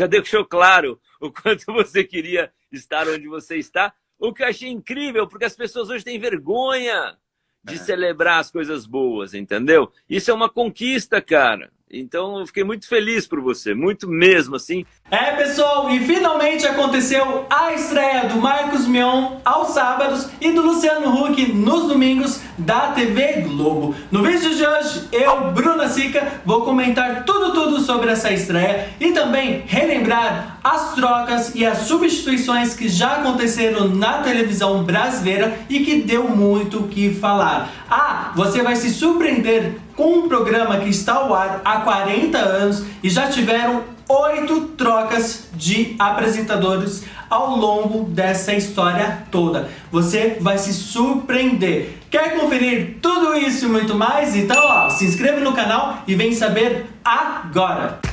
já deixou claro o quanto você queria estar onde você está. O que eu achei incrível, porque as pessoas hoje têm vergonha de é. celebrar as coisas boas, entendeu? Isso é uma conquista, cara. Então eu fiquei muito feliz por você, muito mesmo, assim. É, pessoal, e finalmente aconteceu a estreia do Marcos Mion aos sábados e do Luciano Huck nos domingos da TV Globo. No vídeo de hoje, eu, Bruna Sica, vou comentar tudo, tudo sobre essa estreia e também relembrar as trocas e as substituições que já aconteceram na televisão brasileira e que deu muito o que falar. Ah, você vai se surpreender com um programa que está ao ar há 40 anos e já tiveram oito trocas de apresentadores ao longo dessa história toda. Você vai se surpreender. Quer conferir tudo isso e muito mais? Então ó, se inscreve no canal e vem saber agora!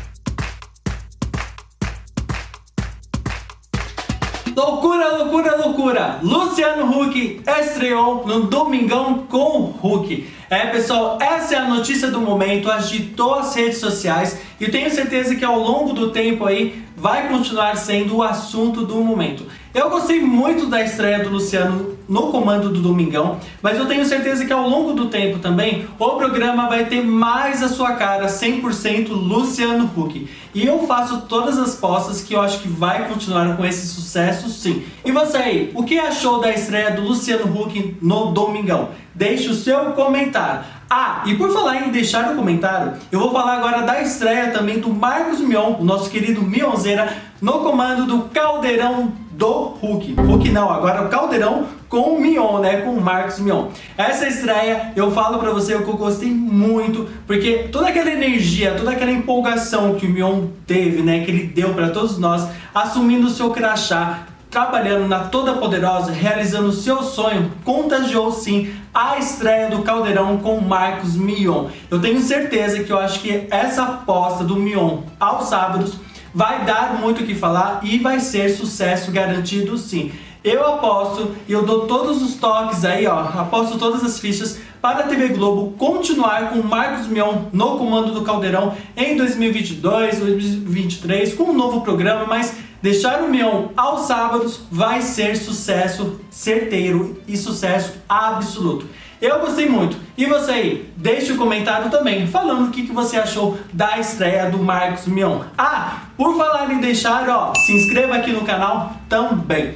Loucura, loucura, loucura! Luciano Huck estreou no Domingão com Huck. É, pessoal, essa é a notícia do momento, agitou as redes sociais e tenho certeza que ao longo do tempo aí vai continuar sendo o assunto do momento. Eu gostei muito da estreia do Luciano no comando do Domingão, mas eu tenho certeza que ao longo do tempo também o programa vai ter mais a sua cara 100% Luciano Huck. E eu faço todas as postas que eu acho que vai continuar com esse sucesso sim. E você aí, o que achou da estreia do Luciano Huck no Domingão? Deixe o seu comentário. Ah, e por falar em deixar o comentário, eu vou falar agora da estreia também do Marcos Mion, o nosso querido Mionzeira, no comando do Caldeirão do Hulk. Hulk não, agora o Caldeirão com o Mion, né? Com o Marcos Mion. Essa estreia, eu falo pra você que eu gostei muito, porque toda aquela energia, toda aquela empolgação que o Mion teve, né? Que ele deu pra todos nós, assumindo o seu crachá, trabalhando na Toda Poderosa, realizando o seu sonho, contagiou sim a estreia do Caldeirão com Marcos Mion. Eu tenho certeza que eu acho que essa aposta do Mion aos sábados vai dar muito o que falar e vai ser sucesso garantido sim. Eu aposto e eu dou todos os toques aí, ó, aposto todas as fichas para a TV Globo continuar com Marcos Mion no comando do Caldeirão em 2022, 2023, com um novo programa, mas deixar o Mion aos sábados vai ser sucesso certeiro e sucesso absoluto. Eu gostei muito. E você aí? Deixe um comentário também falando o que, que você achou da estreia do Marcos Mion. Ah, por falar em deixar, ó, se inscreva aqui no canal também.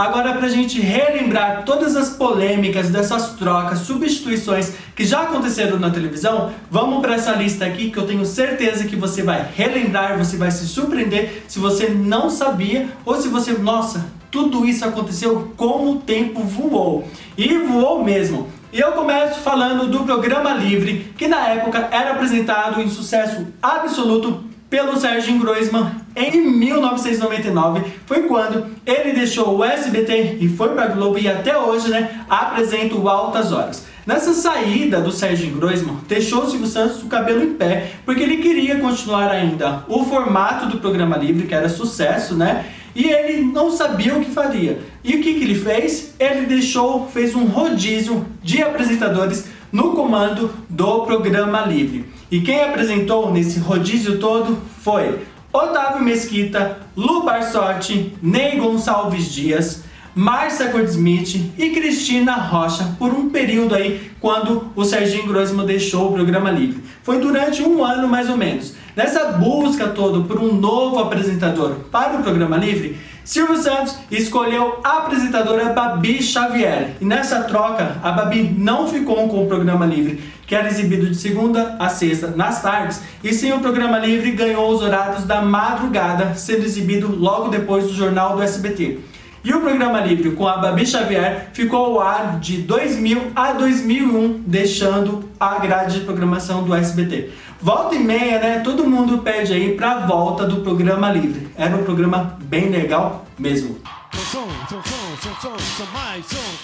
Agora para a gente relembrar todas as polêmicas dessas trocas, substituições que já aconteceram na televisão, vamos para essa lista aqui que eu tenho certeza que você vai relembrar, você vai se surpreender se você não sabia ou se você, nossa, tudo isso aconteceu como o tempo voou. E voou mesmo. E eu começo falando do programa Livre, que na época era apresentado em sucesso absoluto pelo Sérgio Groisman em 1999. Foi quando ele deixou o SBT e foi para a Globo e até hoje né, apresenta o Altas Horas. Nessa saída do Sérgio Groisman, deixou o Silvio Santos o cabelo em pé, porque ele queria continuar ainda o formato do programa livre, que era sucesso, né? E ele não sabia o que faria. E o que, que ele fez? Ele deixou, fez um rodízio de apresentadores no comando do programa livre. E quem apresentou nesse rodízio todo foi Otávio Mesquita, Lu Barsotti, Ney Gonçalves Dias, Márcia Goldsmith e Cristina Rocha por um período aí quando o Serginho Grossman deixou o programa livre. Foi durante um ano mais ou menos. Nessa busca toda por um novo apresentador para o programa livre, Silvio Santos escolheu a apresentadora Babi Xavier. E nessa troca, a Babi não ficou com o programa livre, que era exibido de segunda a sexta nas tardes, e sim o programa livre ganhou os horários da madrugada, sendo exibido logo depois do jornal do SBT. E o programa livre com a Babi Xavier ficou ao ar de 2000 a 2001, deixando a grade de programação do SBT. Volta e meia, né? Todo mundo pede aí pra volta do programa livre. Era um programa bem legal mesmo. som, som,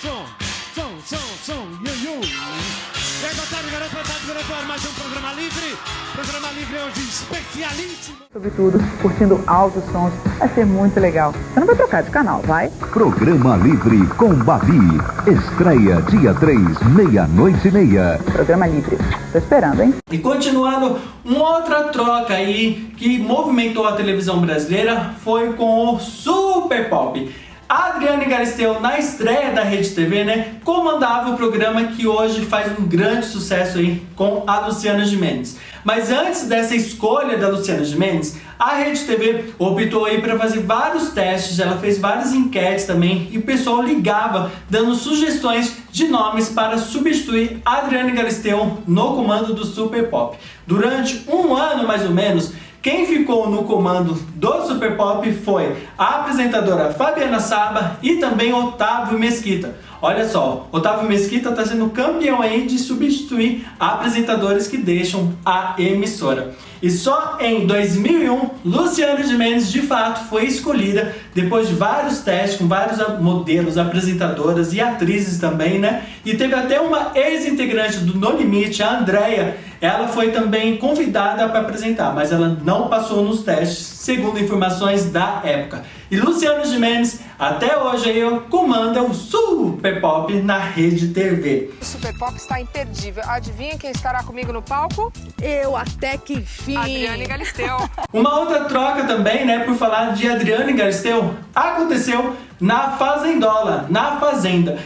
som, yu, yu. E aí, boa tarde, garoto, boa tarde, diretor. Mais um programa livre. Programa livre hoje especialíssimo. Sobretudo, curtindo altos sons. Vai ser muito legal. Você não vai trocar de canal, vai? Programa Livre com Babi. Estreia dia 3, meia-noite e meia. Programa livre. Tô esperando, hein? E continuando, uma outra troca aí que movimentou a televisão brasileira foi com o Super Pop. Adriane Galisteu, na estreia da Rede TV, né, comandava o programa que hoje faz um grande sucesso aí com a Luciana Gimenez. Mas antes dessa escolha da Luciana Gimenez, a Rede TV optou aí para fazer vários testes, ela fez várias enquetes também e o pessoal ligava dando sugestões de nomes para substituir Adriane Galisteu no comando do Super Pop. Durante um ano mais ou menos, quem ficou no comando do Super Pop foi a apresentadora Fabiana Saba e também Otávio Mesquita. Olha só, Otávio Mesquita está sendo campeão aí de substituir apresentadores que deixam a emissora. E só em 2001, Luciana Gimenez de fato foi escolhida depois de vários testes com vários modelos, apresentadoras e atrizes também, né? E teve até uma ex-integrante do No Limite, a Andrea, ela foi também convidada para apresentar, mas ela não passou nos testes, segundo informações da época. E Luciano Gimenez, até hoje aí, comanda o Super Pop na Rede TV. O Super Pop está imperdível. Adivinha quem estará comigo no palco? Eu até que enfim. Adriane Galisteu. Uma outra troca também, né, por falar de Adriane Galisteu, aconteceu na Fazendola, na Fazenda.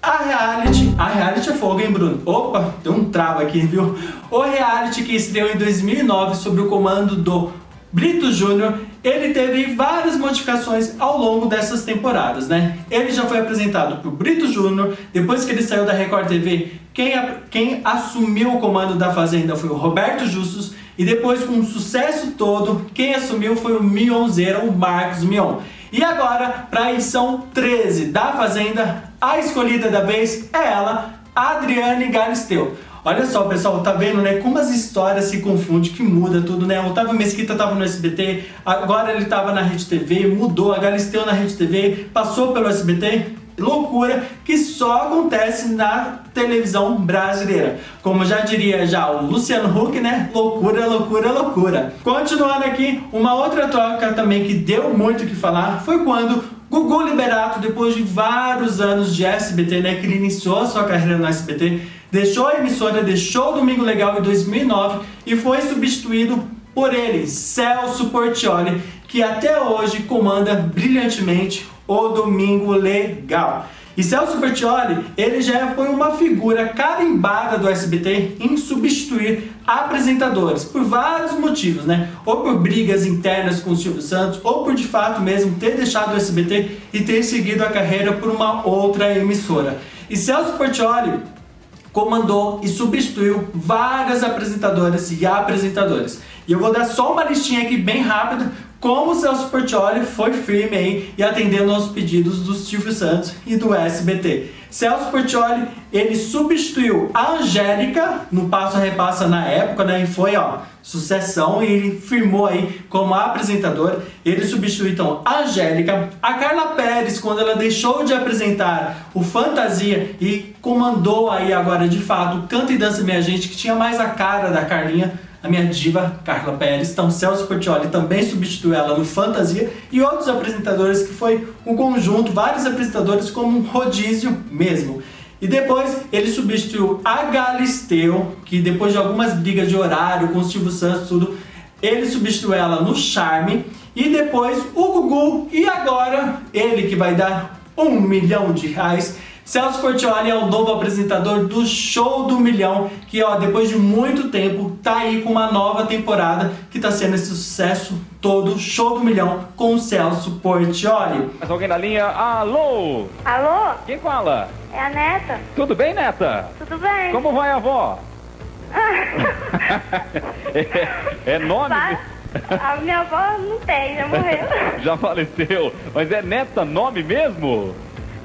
A reality, a reality é fogo, hein, Bruno? Opa, tem um travo aqui, viu? O reality que estreou em 2009 sob o comando do Brito Júnior, ele teve várias modificações ao longo dessas temporadas, né? Ele já foi apresentado por Brito Júnior, depois que ele saiu da Record TV, quem, quem assumiu o comando da Fazenda foi o Roberto Justus, e depois com o sucesso todo, quem assumiu foi o Mionzeiro, o Marcos Mion. E agora, para a edição 13 da Fazenda, a escolhida da vez é ela, Adriane Galisteu. Olha só, pessoal, tá vendo, né, como as histórias se confundem, que muda tudo, né? O Otávio Mesquita tava no SBT, agora ele tava na Rede TV, mudou, a Galisteu na Rede TV, passou pelo SBT, loucura que só acontece na televisão brasileira. Como já diria já o Luciano Huck, né? Loucura, loucura, loucura. Continuando aqui, uma outra troca também que deu muito o que falar foi quando Gugu Liberato, depois de vários anos de SBT, né, que ele iniciou sua carreira no SBT, deixou a emissora, deixou o Domingo Legal em 2009 e foi substituído por ele, Celso Portioli, que até hoje comanda brilhantemente o Domingo Legal. E Celso Bertioli, ele já foi uma figura carimbada do SBT em substituir apresentadores, por vários motivos, né? Ou por brigas internas com o Silvio Santos, ou por de fato mesmo ter deixado o SBT e ter seguido a carreira por uma outra emissora. E Celso Portioli comandou e substituiu várias apresentadoras e apresentadores. E eu vou dar só uma listinha aqui bem rápida como o Celso Portioli foi firme aí e atendendo aos pedidos do Silvio Santos e do SBT. Celso Portioli, ele substituiu a Angélica no Passo a Repassa na época, né? E foi, ó, sucessão e ele firmou aí como apresentador. Ele substituiu então a Angélica, a Carla Pérez, quando ela deixou de apresentar o Fantasia e comandou aí agora de fato Canta e Dança Minha Gente, que tinha mais a cara da Carlinha a minha diva Carla Pérez, então Celso Portioli também substituiu ela no Fantasia e outros apresentadores que foi um conjunto, vários apresentadores como um rodízio mesmo. E depois ele substituiu a Galisteu, que depois de algumas brigas de horário com o Silvio Santos tudo, ele substituiu ela no Charme e depois o Gugu e agora ele que vai dar um milhão de reais Celso Portioli é o novo apresentador do Show do Milhão, que ó, depois de muito tempo tá aí com uma nova temporada que tá sendo esse sucesso todo, Show do Milhão, com o Celso Portioli. Mas alguém na linha? Alô? Alô? Quem fala? É a Neta? Tudo bem, Neta? Tudo bem? Como vai a avó? é, é nome? A minha avó não tem, já morreu. já faleceu. Mas é Neta nome mesmo?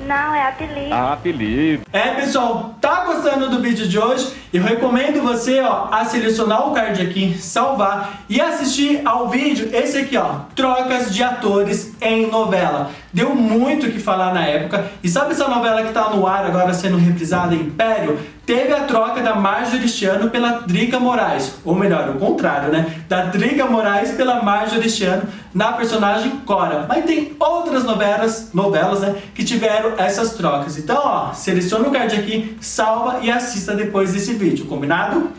Não, é apelido. Ah, apelido. É, pessoal, tá gostando do vídeo de hoje? Eu recomendo você, ó, a selecionar o card aqui, salvar e assistir ao vídeo esse aqui, ó, trocas de atores em novela. deu muito o que falar na época. E sabe essa novela que está no ar agora sendo reprisada, Império? Teve a troca da Marjorie este ano pela Drica Moraes, ou melhor, o contrário, né? Da Drica Moraes pela Marjorie este ano na personagem Cora. Mas tem outras novelas, novelas né, que tiveram essas trocas. Então, ó, seleciona o card aqui, salva e assista depois desse vídeo, combinado?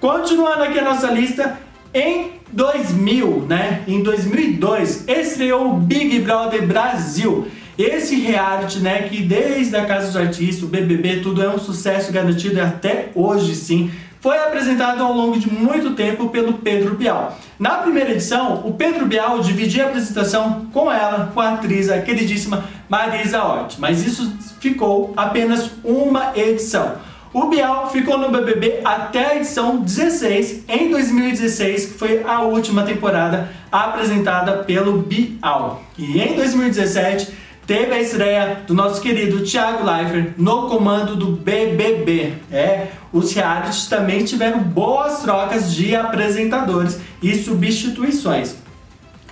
Continuando aqui a nossa lista, em 2000, né, em 2002, estreou o Big Brother Brasil. Esse reality, né, que desde a Casa dos Artistas, o BBB, tudo é um sucesso garantido até hoje sim, foi apresentado ao longo de muito tempo pelo Pedro Bial. Na primeira edição, o Pedro Bial dividia a apresentação com ela, com a atriz, a queridíssima Marisa Hort, mas isso ficou apenas uma edição. O Bial ficou no BBB até a edição 16, em 2016, que foi a última temporada apresentada pelo Bial. E em 2017, teve a estreia do nosso querido Thiago Leifert no comando do BBB. É, os realities também tiveram boas trocas de apresentadores e substituições.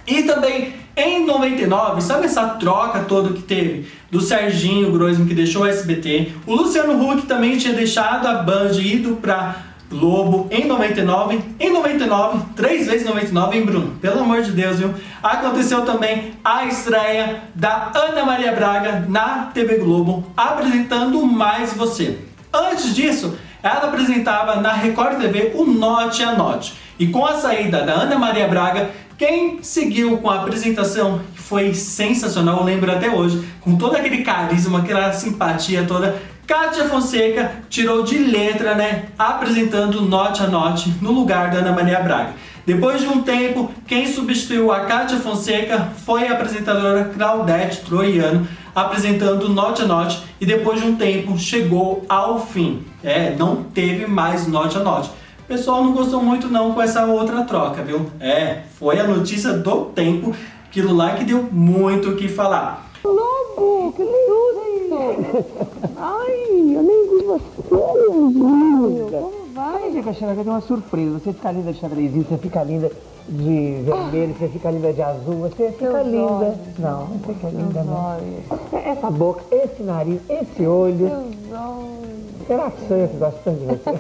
E também em 99, sabe essa troca toda que teve do Serginho Grosmo que deixou o SBT, o Luciano Huck também tinha deixado a Band e ido para Globo em 99, em 99, três vezes 99, hein Bruno? Pelo amor de Deus, viu? Aconteceu também a estreia da Ana Maria Braga na TV Globo, apresentando Mais Você. Antes disso, ela apresentava na Record TV o Note a Note. E com a saída da Ana Maria Braga, quem seguiu com a apresentação foi sensacional, eu lembro até hoje, com todo aquele carisma, aquela simpatia toda, Kátia Fonseca tirou de letra, né, apresentando Note a Note no lugar da Ana Maria Braga. Depois de um tempo, quem substituiu a Kátia Fonseca foi a apresentadora Claudete Troiano, apresentando Note a Note, e depois de um tempo chegou ao fim. É, não teve mais Note a Note. O pessoal não gostou muito não com essa outra troca, viu? É, foi a notícia do tempo, aquilo lá que deu muito o que falar. Lobo, que lindo! Ai, eu nem vi você, meu Como vai? Fica, Xanaga, tem uma surpresa. Você fica linda de xadrezinho, você fica linda de vermelho, você fica linda de azul, você fica Seus linda. olhos. Não, não fica linda, Seus não. olhos. Essa boca, esse nariz, esse olho. Seus olhos. Será que sou eu que gosto tanto de você?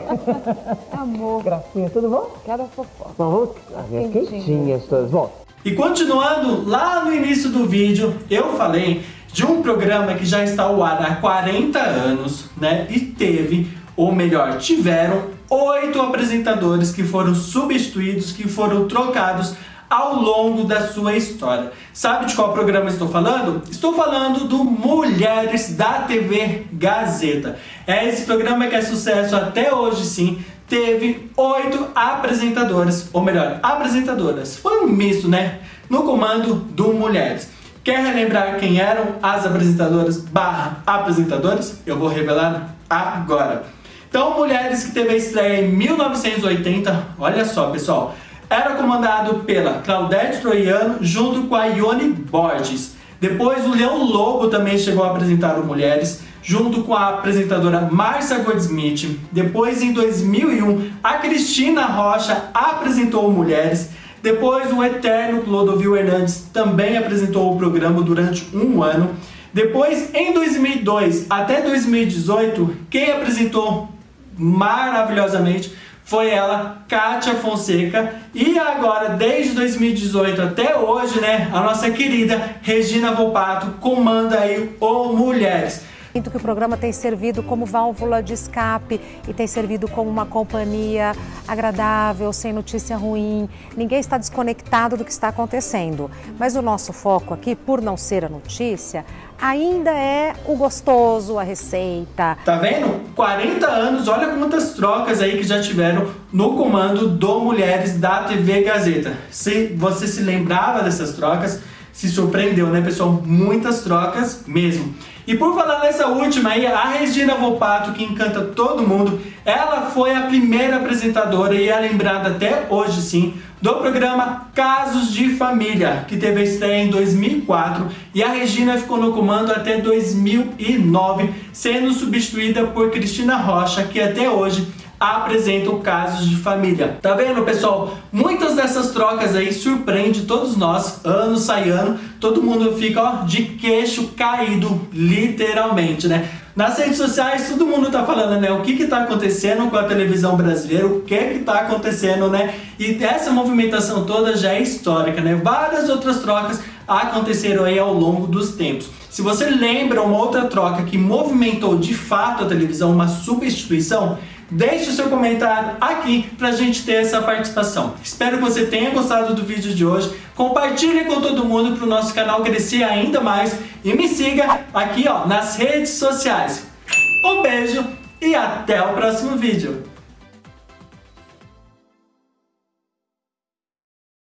Amor. Gracinha, tudo bom? Quero a fofoca. Bom, vamos as minhas quentinhas todas. Bom, E continuando, lá no início do vídeo, eu falei de um programa que já está ao ar há 40 anos, né? E teve, ou melhor, tiveram oito apresentadores que foram substituídos, que foram trocados ao longo da sua história. Sabe de qual programa estou falando? Estou falando do Mulheres da TV Gazeta. É esse programa que é sucesso até hoje sim. Teve oito apresentadoras, ou melhor, apresentadoras. Foi um misto, né? No comando do Mulheres. Quer relembrar quem eram as apresentadoras barra apresentadoras? Eu vou revelar agora. Então, Mulheres que teve a estreia em 1980, olha só pessoal, era comandado pela Claudete Troiano junto com a Ione Borges. Depois o Leão Lobo também chegou a apresentar o Mulheres, junto com a apresentadora Marcia Goldsmith. Depois, em 2001, a Cristina Rocha apresentou Mulheres. Depois, o eterno Clodovil Hernandes também apresentou o programa durante um ano. Depois, em 2002 até 2018, quem apresentou maravilhosamente foi ela, Kátia Fonseca. E agora, desde 2018 até hoje, né, a nossa querida Regina Volpato comanda aí o Mulheres. Sinto que o programa tem servido como válvula de escape e tem servido como uma companhia agradável, sem notícia ruim. Ninguém está desconectado do que está acontecendo. Mas o nosso foco aqui, por não ser a notícia, ainda é o gostoso, a receita. Tá vendo? 40 anos, olha quantas trocas aí que já tiveram no comando do Mulheres da TV Gazeta. Se você se lembrava dessas trocas, se surpreendeu, né, pessoal? Muitas trocas mesmo. E por falar nessa última aí, a Regina Volpato, que encanta todo mundo, ela foi a primeira apresentadora e é lembrada até hoje sim, do programa Casos de Família, que teve estreia em 2004 e a Regina ficou no comando até 2009, sendo substituída por Cristina Rocha, que até hoje apresentam casos de família. Tá vendo, pessoal? Muitas dessas trocas aí surpreende todos nós, ano sai ano, todo mundo fica ó, de queixo caído, literalmente, né? Nas redes sociais, todo mundo tá falando, né? O que que tá acontecendo com a televisão brasileira, o que que tá acontecendo, né? E essa movimentação toda já é histórica, né? Várias outras trocas aconteceram aí ao longo dos tempos. Se você lembra uma outra troca que movimentou de fato a televisão, uma substituição, deixe o seu comentário aqui pra gente ter essa participação. Espero que você tenha gostado do vídeo de hoje. Compartilhe com todo mundo para o nosso canal crescer ainda mais. E me siga aqui ó, nas redes sociais. Um beijo e até o próximo vídeo.